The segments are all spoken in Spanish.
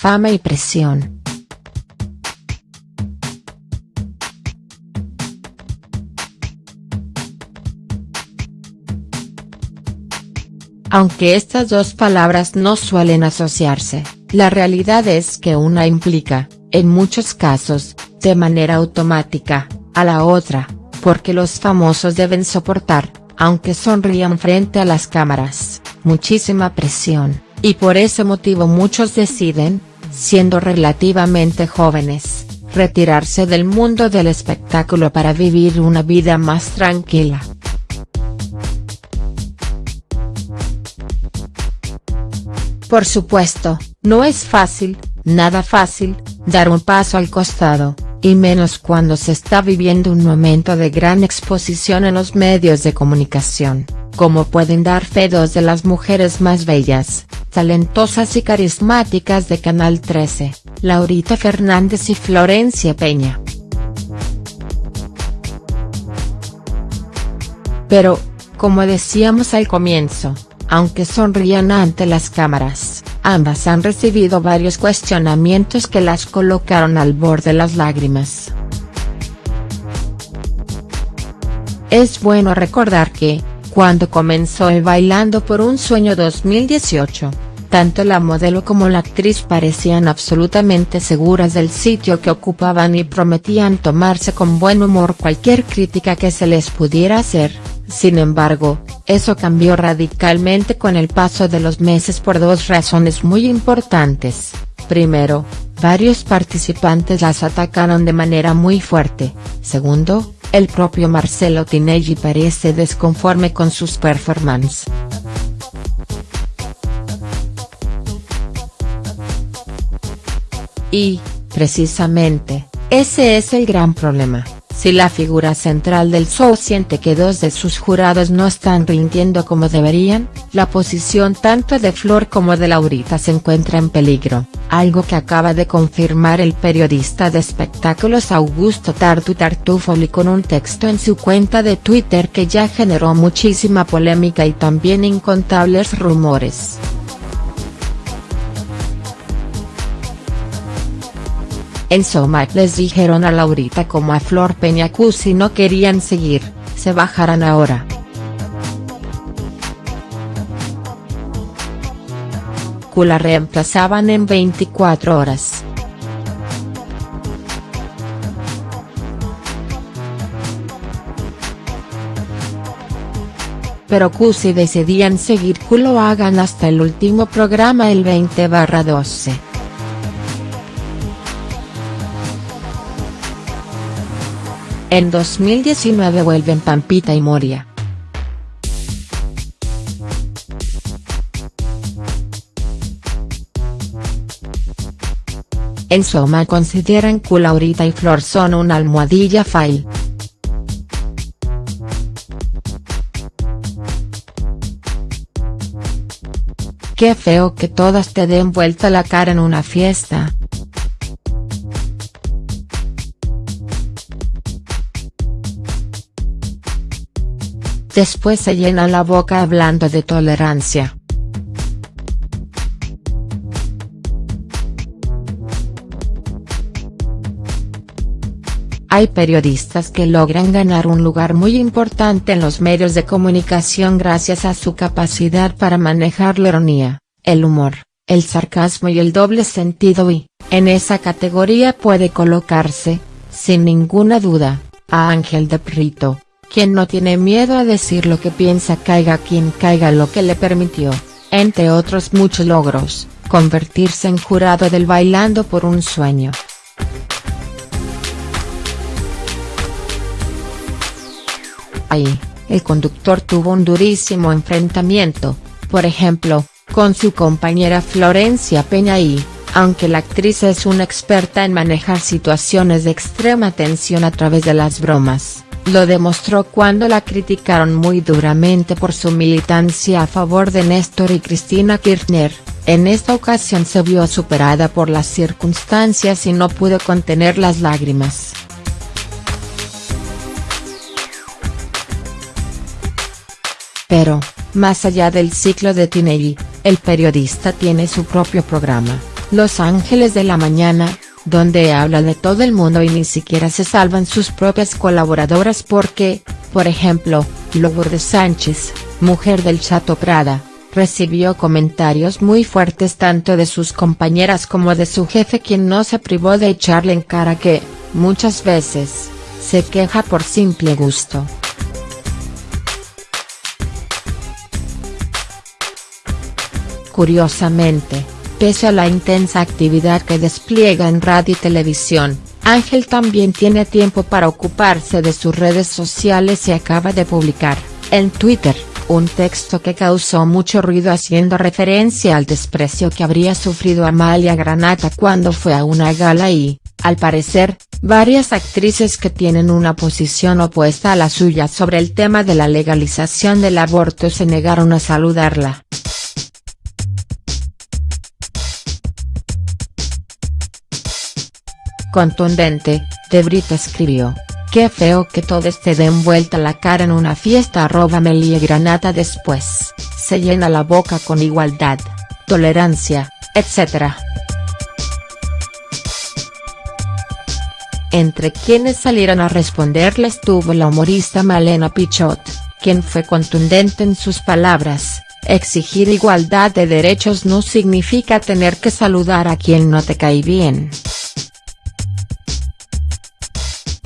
fama y presión. Aunque estas dos palabras no suelen asociarse, la realidad es que una implica, en muchos casos, de manera automática, a la otra, porque los famosos deben soportar, aunque sonrían frente a las cámaras, muchísima presión, y por ese motivo muchos deciden, siendo relativamente jóvenes, retirarse del mundo del espectáculo para vivir una vida más tranquila. Por supuesto, no es fácil, nada fácil, dar un paso al costado, y menos cuando se está viviendo un momento de gran exposición en los medios de comunicación, como pueden dar fe dos de las mujeres más bellas, talentosas y carismáticas de Canal 13, Laurita Fernández y Florencia Peña. Pero, como decíamos al comienzo, aunque sonrían ante las cámaras, ambas han recibido varios cuestionamientos que las colocaron al borde de las lágrimas. Es bueno recordar que, cuando comenzó el Bailando por un Sueño 2018, tanto la modelo como la actriz parecían absolutamente seguras del sitio que ocupaban y prometían tomarse con buen humor cualquier crítica que se les pudiera hacer, sin embargo, eso cambió radicalmente con el paso de los meses por dos razones muy importantes. Primero, varios participantes las atacaron de manera muy fuerte. Segundo, el propio Marcelo Tinelli parece desconforme con sus performances. Y, precisamente, ese es el gran problema. Si la figura central del show siente que dos de sus jurados no están rindiendo como deberían, la posición tanto de Flor como de Laurita se encuentra en peligro, algo que acaba de confirmar el periodista de espectáculos Augusto Tartu Tartufoli con un texto en su cuenta de Twitter que ya generó muchísima polémica y también incontables rumores. En Somac les dijeron a Laurita como a Flor Peñacú si no querían seguir, se bajarán ahora. Q la reemplazaban en 24 horas. Pero Q si decidían seguir Q lo hagan hasta el último programa el 20-12. En 2019 vuelven Pampita y Moria. En Soma consideran que Laurita y Flor son una almohadilla fail. Qué feo que todas te den vuelta la cara en una fiesta. Después se llena la boca hablando de tolerancia. Hay periodistas que logran ganar un lugar muy importante en los medios de comunicación gracias a su capacidad para manejar la ironía, el humor, el sarcasmo y el doble sentido y, en esa categoría puede colocarse, sin ninguna duda, a Ángel de Prito quien no tiene miedo a decir lo que piensa caiga quien caiga lo que le permitió, entre otros muchos logros, convertirse en jurado del Bailando por un Sueño. Ahí, el conductor tuvo un durísimo enfrentamiento, por ejemplo, con su compañera Florencia Peña y, aunque la actriz es una experta en manejar situaciones de extrema tensión a través de las bromas, lo demostró cuando la criticaron muy duramente por su militancia a favor de Néstor y Cristina Kirchner, en esta ocasión se vio superada por las circunstancias y no pudo contener las lágrimas. Pero, más allá del ciclo de Tinelli, el periodista tiene su propio programa, Los Ángeles de la Mañana, donde habla de todo el mundo y ni siquiera se salvan sus propias colaboradoras porque, por ejemplo, Lourdes Sánchez, mujer del Chato Prada, recibió comentarios muy fuertes tanto de sus compañeras como de su jefe quien no se privó de echarle en cara que, muchas veces, se queja por simple gusto. Curiosamente, pese a la intensa actividad que despliega en radio y televisión, Ángel también tiene tiempo para ocuparse de sus redes sociales y acaba de publicar, en Twitter, un texto que causó mucho ruido haciendo referencia al desprecio que habría sufrido Amalia Granata cuando fue a una gala y, al parecer, varias actrices que tienen una posición opuesta a la suya sobre el tema de la legalización del aborto se negaron a saludarla. Contundente, De Brito escribió, Qué feo que todos te den vuelta la cara en una fiesta arroba Melie Granata después, se llena la boca con igualdad, tolerancia, etc. Entre quienes salieron a responderle estuvo la humorista Malena Pichot, quien fue contundente en sus palabras, exigir igualdad de derechos no significa tener que saludar a quien no te cae bien.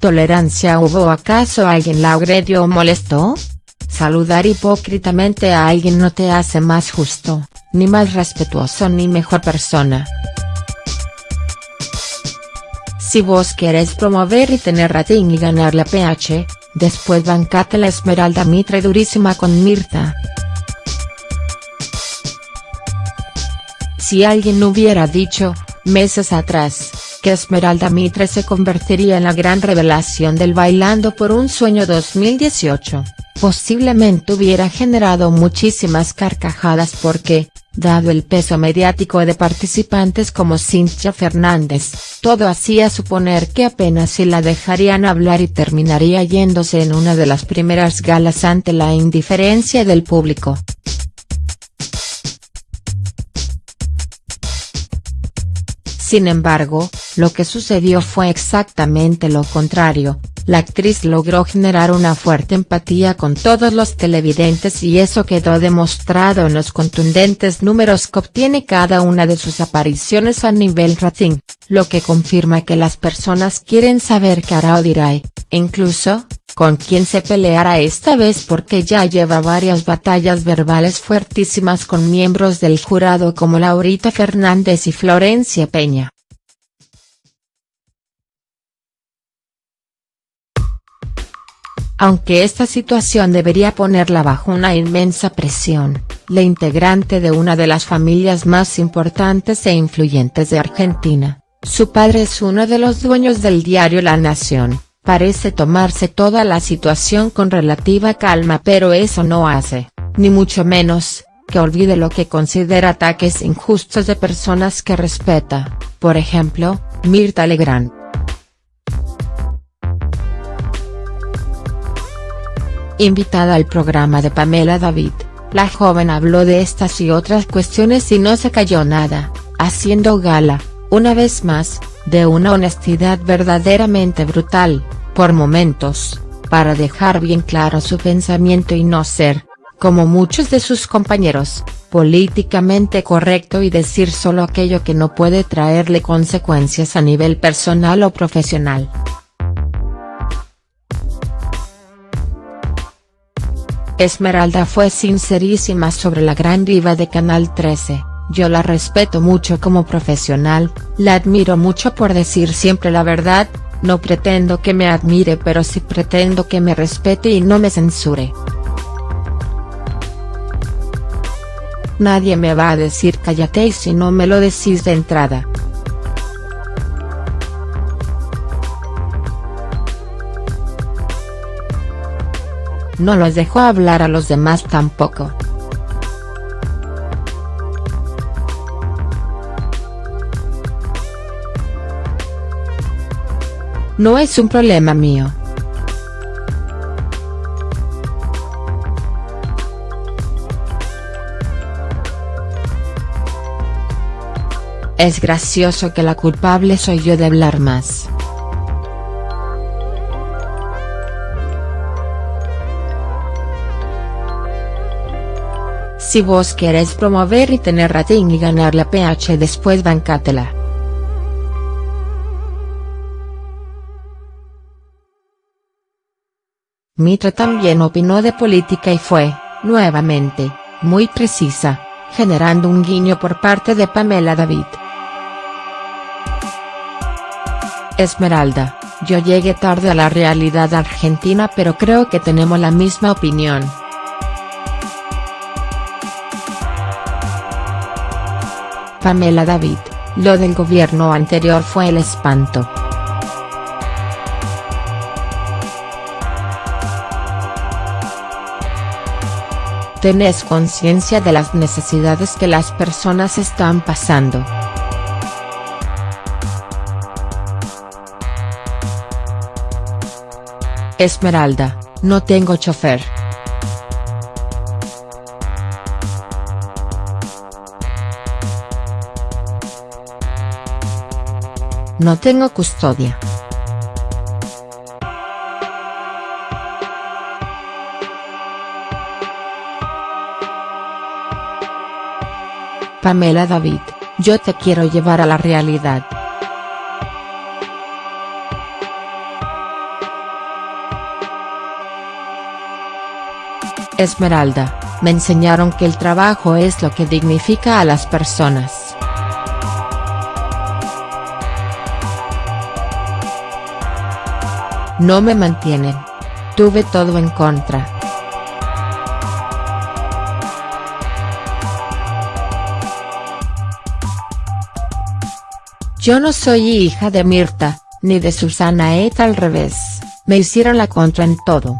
¿Tolerancia hubo acaso alguien la agredió o molestó? Saludar hipócritamente a alguien no te hace más justo, ni más respetuoso ni mejor persona. Si vos querés promover y tener rating y ganar la PH, después bancate la Esmeralda Mitre durísima con Mirta. Si alguien hubiera dicho, meses atrás, que Esmeralda Mitre se convertiría en la gran revelación del Bailando por un Sueño 2018, posiblemente hubiera generado muchísimas carcajadas porque, dado el peso mediático de participantes como Cintia Fernández, todo hacía suponer que apenas si la dejarían hablar y terminaría yéndose en una de las primeras galas ante la indiferencia del público. Sin embargo, lo que sucedió fue exactamente lo contrario, la actriz logró generar una fuerte empatía con todos los televidentes y eso quedó demostrado en los contundentes números que obtiene cada una de sus apariciones a nivel rating, lo que confirma que las personas quieren saber qué hará o dirá incluso, con quién se peleará esta vez porque ya lleva varias batallas verbales fuertísimas con miembros del jurado como Laurita Fernández y Florencia Peña. Aunque esta situación debería ponerla bajo una inmensa presión, la integrante de una de las familias más importantes e influyentes de Argentina, su padre es uno de los dueños del diario La Nación, parece tomarse toda la situación con relativa calma pero eso no hace, ni mucho menos, que olvide lo que considera ataques injustos de personas que respeta, por ejemplo, Mirta Legrand. Invitada al programa de Pamela David, la joven habló de estas y otras cuestiones y no se cayó nada, haciendo gala, una vez más, de una honestidad verdaderamente brutal, por momentos, para dejar bien claro su pensamiento y no ser, como muchos de sus compañeros, políticamente correcto y decir solo aquello que no puede traerle consecuencias a nivel personal o profesional. Esmeralda fue sincerísima sobre la gran diva de Canal 13, yo la respeto mucho como profesional, la admiro mucho por decir siempre la verdad, no pretendo que me admire pero sí pretendo que me respete y no me censure. Nadie me va a decir cállate si no me lo decís de entrada. No los dejó hablar a los demás tampoco. No es un problema mío. Es gracioso que la culpable soy yo de hablar más. Si vos querés promover y tener rating y ganar la PH después bancátela. Mitra también opinó de política y fue, nuevamente, muy precisa, generando un guiño por parte de Pamela David. Esmeralda, yo llegué tarde a la realidad argentina pero creo que tenemos la misma opinión. Pamela David, lo del gobierno anterior fue el espanto. Tenés conciencia de las necesidades que las personas están pasando. Esmeralda, no tengo chofer. No tengo custodia. Pamela David, yo te quiero llevar a la realidad. Esmeralda, me enseñaron que el trabajo es lo que dignifica a las personas. No me mantienen. Tuve todo en contra. Yo no soy hija de Mirta, ni de Susana Eta al revés, me hicieron la contra en todo.